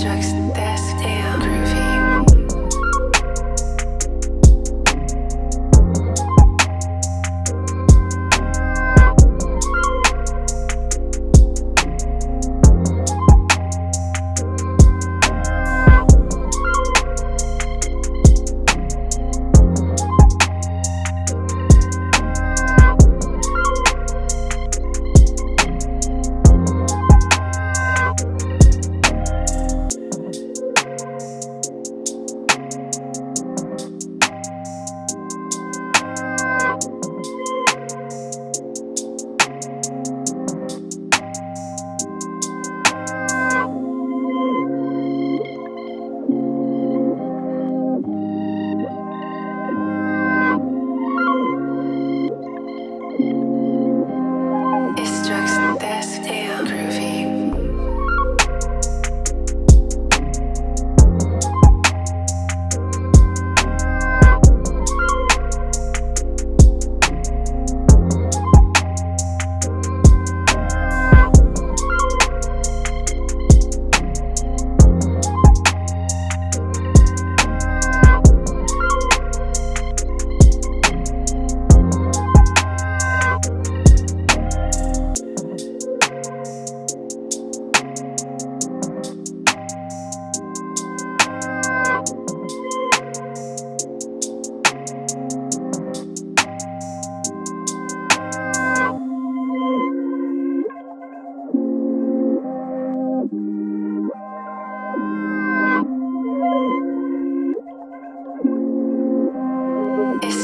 Jackson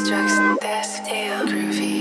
Jackson, still groovy.